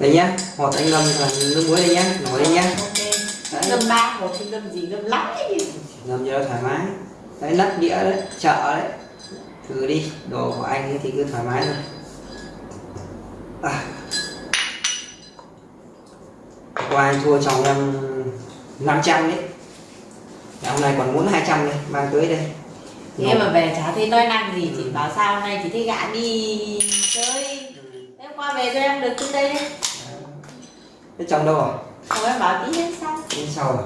đây nhá hột anh ngâm là nước muối đây nhá nổi đây nhá. Ok. Đấy. ngâm ba hộp thì ngâm gì? Ngâm lắm ấy ngâm cho nó thoải mái. Đấy nắp đĩa đấy chợ đấy. Thử đi đồ của anh ấy thì cứ thoải mái thôi. À. qua anh thua chồng em 500 đấy. Dạ, hôm nay còn muốn 200 đây mang tới đây. Thế mà về chả thấy nói năng gì chị bảo sao hôm nay chị thấy gã đi chơi. Ừ. em qua về cho em được tới đây. đấy Thế chồng đâu rồi? không em bảo tí hết xong Đi sau rồi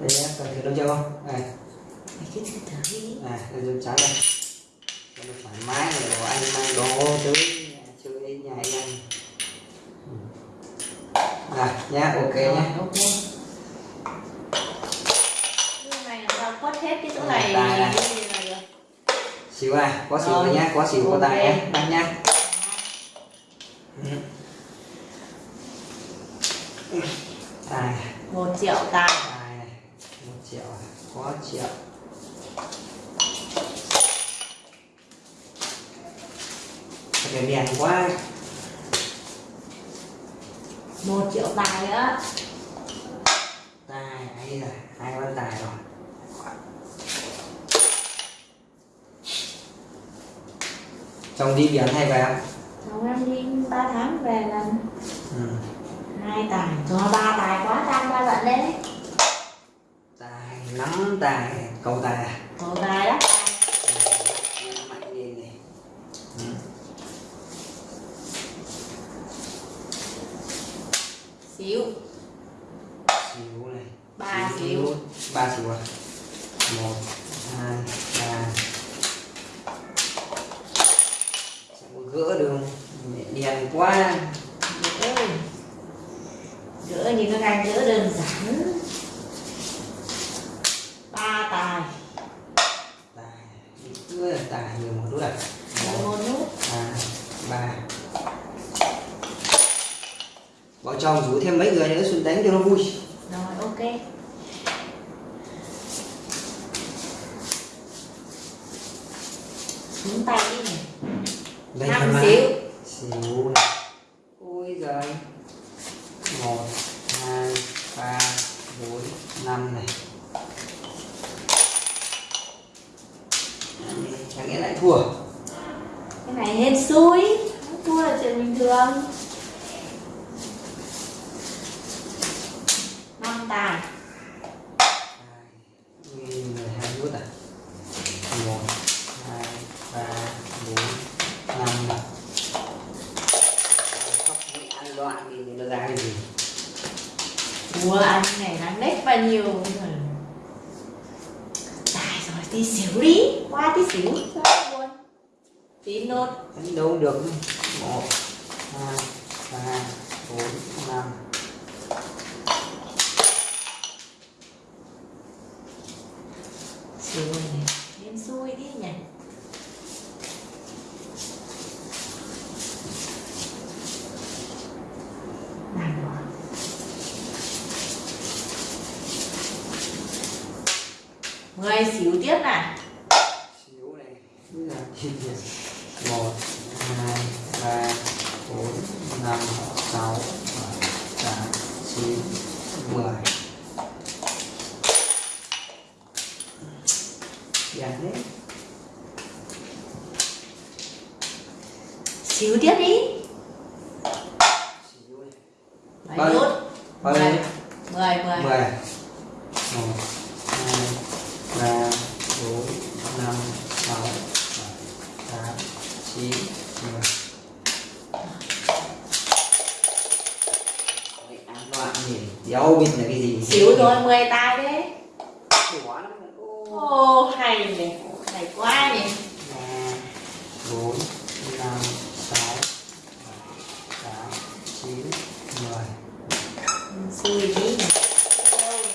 Đây nhé, cần thử đâu chưa không? Này, cứ thử thử đi. Này, dùng trắng đây. Cho nó thoải mái rồi đồ anh mang đồ tới chơi nhà anh ăn Ừ. À, nhá, ok nhá. Ok. Cái này quất hết cái chỗ này. này. cái này được. Xíu à, có xíu Rồi. nhá, có xíu có tài nhá, bắt nhá Tài, một triệu tài. Tài này, một triệu, có triệu. Cái đèn quá? Một triệu tài nữa tài ấy là hai con tài rồi. Chồng đi biển hay về? Không chồng em đi 3 tháng về lần. Ừ. hai tài cho ba tài quá tăng ba lần đấy. Tài nắm tài cầu tài à? có tài đó lên ừ. xíu. Xíu này. Ba xíu ba xíu à? Một hai ba. Sẽ gỡ đường đèn quá gỡ như các anh gỡ đơn giản. Ba tài. Tài. Tài nhiều một chút à một nút hai ba vợ chồng rủ thêm mấy người nữa xuống đánh cho nó vui. Rồi ok. Xuống tay đi. Này năm xíu này ôi giời một hai ba bốn năm này chẳng nghĩa lại thua cái này hên xui thua là chuyện bình thường năm tài mười hai nút à? Một hai ba bốn năm. Khóc ăn loạn thì nó ra cái gì? Thua ăn này đáng nết bao nhiêu tài rồi tí xíu đi qua tí xíu cho nó buồn tí nốt đánh đâu được một hai ba bốn năm xíu này hên xui đi nhỉ này rồi mười xíu tiếp này. Xíu này một hai ba bốn năm sáu bảy tám chín mười. Dạ đấy. Xíu tiếp đi xíu này mấy Bao nhiêu? nút bao mười nhiêu mười mười mười một hai ba bốn năm sáu bảy tám chín ăn loạn nhỉ. Đéo biết là cái gì xíu thôi mười tài đấy Quá lắm. Ô. ô hay này hay quá nhỉ. Ba bốn năm sáu bảy tám chín mười. Xui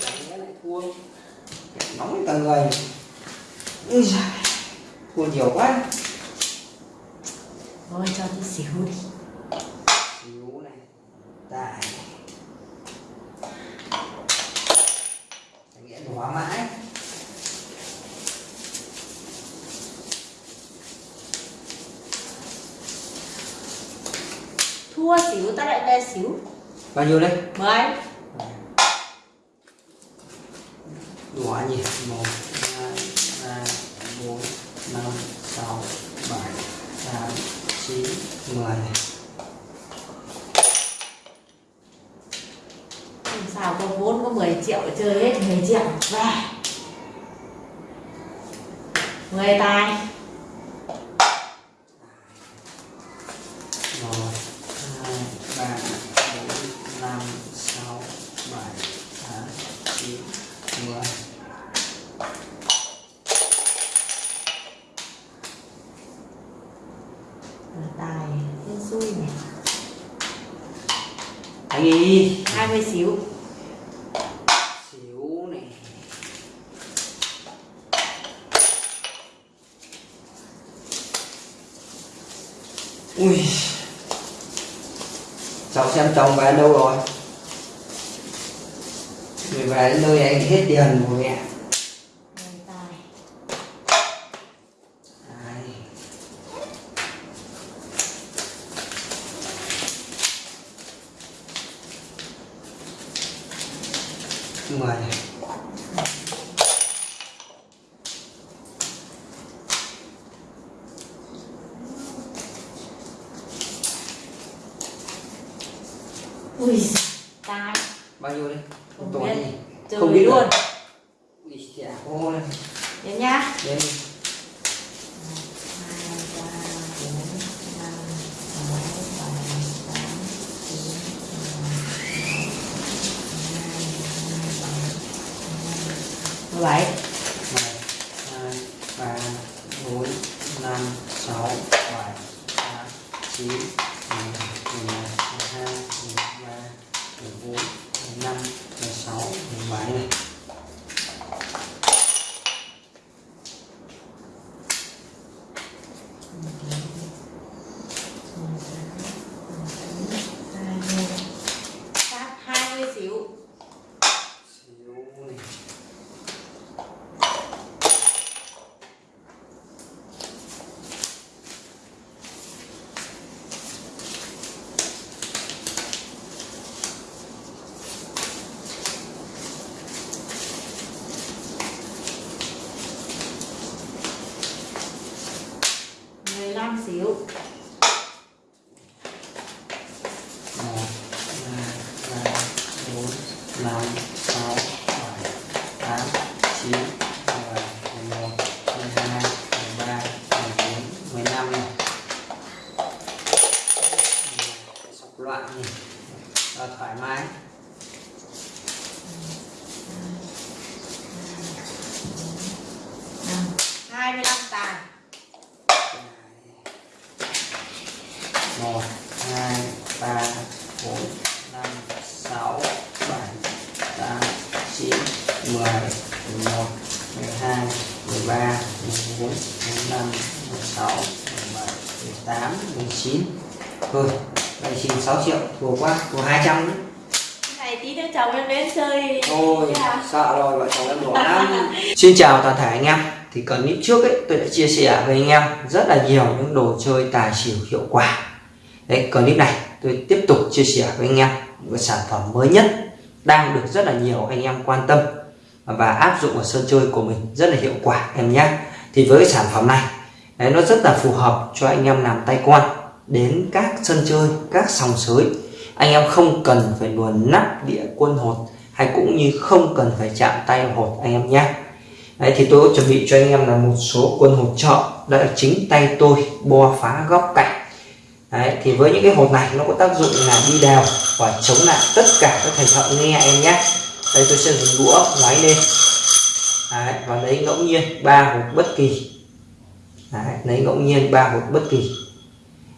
Đánh lại thua. Nóng cả người. Ui giời, thua nhiều quá thôi cho tí xíu đi. Xíu này tài. Chẳng nghĩa hóa mãi. Thua xỉu ta lại về xỉu. Bao nhiêu đấy mười. Đủ nhỉ một hai ba bốn năm sáu bảy tám chín mười này làm sao có vốn có 10 triệu để chơi hết 10 triệu về 10 tài một hai ba bốn năm sáu bảy tám chín mười. Tài xui này anh đi 20 xíu xíu này ui cháu xem chồng về đâu rồi? Người về đến nơi anh hết tiền của mẹ 10 tài Đấy. mười này ui tài bao nhiêu đấy Không tuổi biết. Không biết luôn. Ui chả ô này đến nhá. Đây 14 15 16 17 này. 13, 14, 15, 16, 17, 18, 19 Thôi, vậy xin 6 triệu, thua quá, thua 200 nữa. Này tí nữa chồng em đến chơi. Ôi, dạ. sợ rồi, vợ chồng em bỏ lắm. Xin chào toàn thể anh em. Thì clip trước ấy, tôi đã chia sẻ với anh em rất là nhiều những đồ chơi tài xỉu hiệu quả. Đấy, clip này tôi tiếp tục chia sẻ với anh em. Một sản phẩm mới nhất đang được rất là nhiều anh em quan tâm và áp dụng ở sân chơi của mình rất là hiệu quả em nhé. Thì với sản phẩm này, đấy, nó rất là phù hợp cho anh em làm tay quan đến các sân chơi, các sòng sới. Anh em không cần phải luồn nắp đĩa quân hột hay cũng như không cần phải chạm tay hột anh em nhé. Đấy, thì tôi có chuẩn bị cho anh em là một số quân hột trợ, đã chính tay tôi bo phá góc cạnh. Đấy, thì với những cái hột này nó có tác dụng là đi đào và chống lại tất cả các thành thợ nghe em nhé đây tôi sẽ dùng đũa ngoái lên. Đấy, và lấy ngẫu nhiên ba hột bất kỳ. Đấy, lấy ngẫu nhiên ba hột bất kỳ.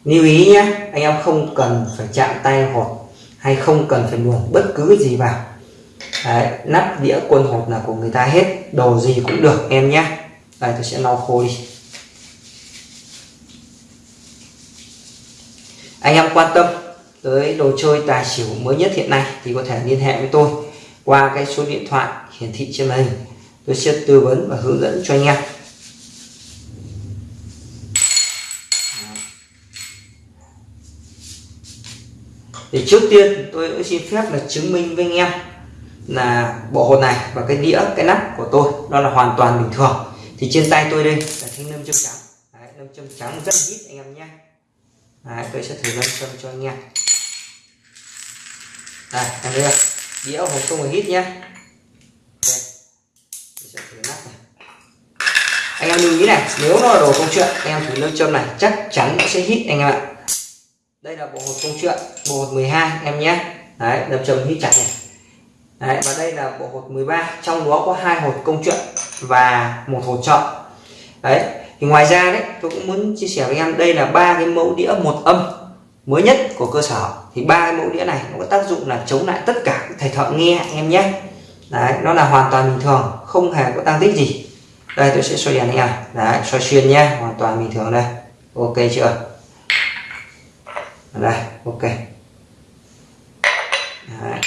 Lưu ý nhé anh em không cần phải chạm tay hột hay không cần phải luồn bất cứ gì vào. Đấy, nắp đĩa quân hột là của người ta hết đồ gì cũng được em nhé. Đây tôi sẽ lau khô đi. Anh em quan tâm tới đồ chơi tài xỉu mới nhất hiện nay thì có thể liên hệ với tôi qua cái số điện thoại hiển thị trên màn hình tôi sẽ tư vấn và hướng dẫn cho anh em. Thì trước tiên tôi cũng xin phép là chứng minh với anh em là bộ hột này và cái đĩa cái nắp của tôi nó là hoàn toàn bình thường. Thì trên tay tôi đây là thanh nâm châm trắng. Đấy, nâm châm trắng rất ít anh em nhé. Đấy, tôi sẽ thử nâm châm cho anh em. Đây anh thấy đĩa hộp không phải hít nhé anh em lưu ý này nếu nó là đồ công chuyện anh em thử nâm châm này chắc chắn sẽ hít anh em ạ. Đây là bộ hộp công chuyện bộ hộp 12 em nhé. Đấy đập châm hít chặt này. Đấy, và đây là bộ hột 13 trong đó có hai hột công chuyện và một hột chọn đấy thì ngoài ra đấy tôi cũng muốn chia sẻ với anh em đây là ba cái mẫu đĩa một âm mới nhất của cơ sở. Thì ba cái mẫu đĩa này nó có tác dụng là chống lại tất cả các thầy thợ nghe anh em nhé. Đấy nó là hoàn toàn bình thường không hề có tăng tích gì. Đây tôi sẽ xoay đèn anh em đấy xoay xuyên nhé hoàn toàn bình thường đây. Ok chưa? Đây ok. Đấy.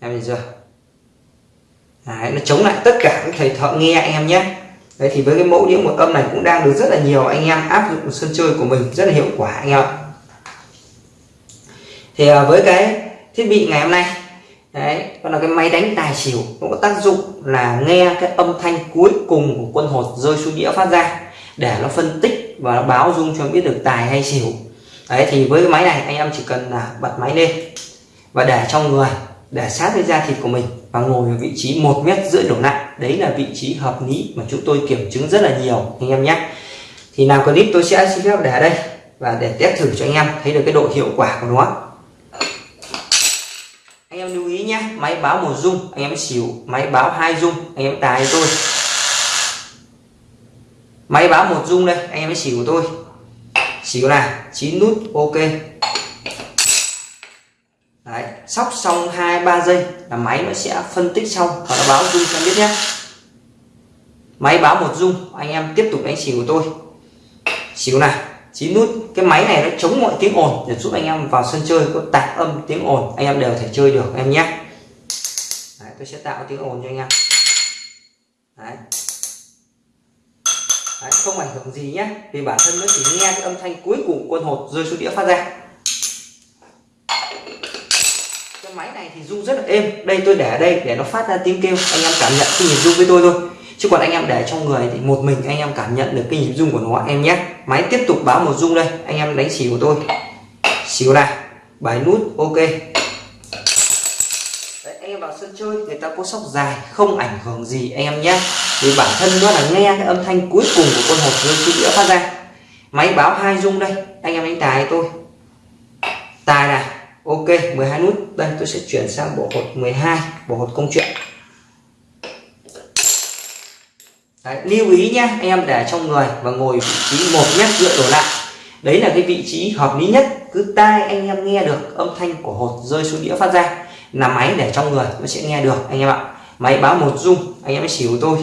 Em nhìn chưa? Đấy, nó chống lại tất cả các thầy thợ nghe anh em nhé. Đấy thì với cái mẫu đĩa một âm này cũng đang được rất là nhiều anh em áp dụng sân chơi của mình rất là hiệu quả anh em ạ thì à, với cái thiết bị ngày hôm nay, đấy còn là cái máy đánh tài xỉu cũng có tác dụng là nghe cái âm thanh cuối cùng của quân hột rơi xuống đĩa phát ra để nó phân tích và nó báo dung cho biết được tài hay xỉu. Đấy, thì với cái máy này, anh em chỉ cần là bật máy lên và để trong người để sát với da thịt của mình và ngồi ở vị trí một mét rưỡi đổ lại đấy là vị trí hợp lý mà chúng tôi kiểm chứng rất là nhiều, anh em nhé. Thì nào clip tôi sẽ xin phép để ở đây và để test thử cho anh em thấy được cái độ hiệu quả của nó anh em lưu ý nhé máy báo một dung anh em xỉu. Máy báo hai dung anh em tài tôi máy báo một dung đây anh em xỉu của tôi. Xỉu là chín nút ok. Đấy, sóc xong hai ba giây là máy nó sẽ phân tích xong và nó báo dung cho em biết nhé. Máy báo một dung anh em tiếp tục đánh xỉu của tôi. Xỉu này chín nút. Cái máy này nó chống mọi tiếng ồn. Để giúp anh em vào sân chơi có tạp âm tiếng ồn. Anh em đều thể chơi được em nhé tôi sẽ tạo tiếng ồn cho anh em. Đấy. Đấy, không ảnh hưởng gì nhé. Vì bản thân nó chỉ nghe cái âm thanh cuối cùng quân hột rơi xuống đĩa phát ra. Cái máy này thì rung rất là êm. Đây tôi để ở đây để nó phát ra tiếng kêu. Anh em cảm nhận cái nhịp rung với tôi thôi. Chứ còn anh em để trong người thì một mình anh em cảm nhận được cái nhịp rung của nó em nhé. Máy tiếp tục báo một rung đây. Anh em đánh xỉu của tôi. Xỉu này. Bài nút ok Đấy, anh em vào sân chơi người ta có sóc dài không ảnh hưởng gì anh em nhé. Vì bản thân nó là nghe cái âm thanh cuối cùng của con hột rơi xuống đĩa phát ra. Máy báo hai rung đây anh em đánh tài tôi. Tài này Ok 12 nút. Đây tôi sẽ chuyển sang bộ hột 12 bộ hột công chuyện. Đấy, lưu ý nhé anh em để trong người và ngồi vị trí một mét dựa đổ lại. Đấy là cái vị trí hợp lý nhất cứ tai anh em nghe được âm thanh của hột rơi xuống đĩa phát ra là máy để trong người nó sẽ nghe được, anh em ạ. Máy báo một rung anh em mới xỉu tôi.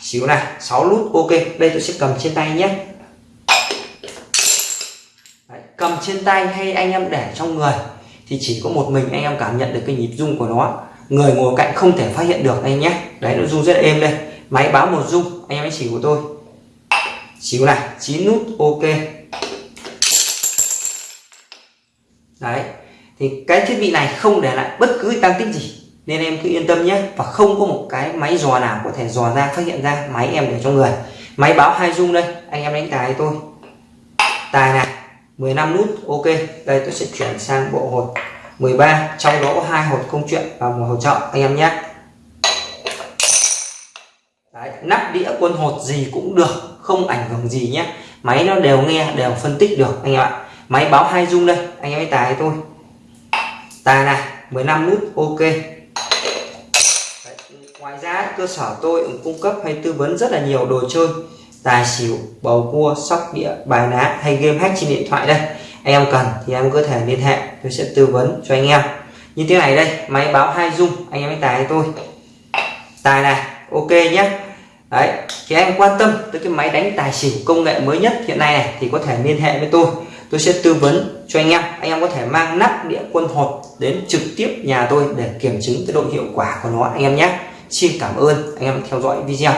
Xíu này 6 nút, ok. Đây tôi sẽ cầm trên tay nhé. Cầm trên tay hay anh em để trong người thì chỉ có một mình anh em cảm nhận được cái nhịp rung của nó. Người ngồi cạnh không thể phát hiện được, anh nhé. Đấy, nó rung rất êm đây. Máy báo một rung anh em hãy xỉu của tôi. Xíu này 9 nút, ok. Đấy thì cái thiết bị này không để lại bất cứ tăng tích gì. Nên em cứ yên tâm nhé. Và không có một cái máy dò nào có thể dò ra phát hiện ra máy em để trong người. Máy báo hai dung đây. Anh em đánh tài tôi. Tài này 15 nút ok. Đây tôi sẽ chuyển sang bộ hột 13 trong đó có hai hột công chuyện và một hột trợ anh em nhé. Đấy, nắp đĩa quân hột gì cũng được không ảnh hưởng gì nhé. Máy nó đều nghe đều phân tích được anh em ạ. Máy báo hai dung đây. Anh em ấy tài tôi tài này 15 nút ok. Đấy, ngoài ra cơ sở tôi cũng cung cấp hay tư vấn rất là nhiều đồ chơi. Tài xỉu bầu cua sóc đĩa bài ná hay game hack trên điện thoại đây. Anh em cần thì em có thể liên hệ tôi sẽ tư vấn cho anh em. Như thế này đây máy báo hai dung anh em hãy tài tôi. Tài này ok nhé đấy thì anh quan tâm tới cái máy đánh tài xỉu công nghệ mới nhất hiện nay này thì có thể liên hệ với tôi tôi sẽ tư vấn cho anh em. Anh em có thể mang nắp đĩa quân hột đến trực tiếp nhà tôi để kiểm chứng cái độ hiệu quả của nó, anh em nhé. Xin cảm ơn. Anh em theo dõi video.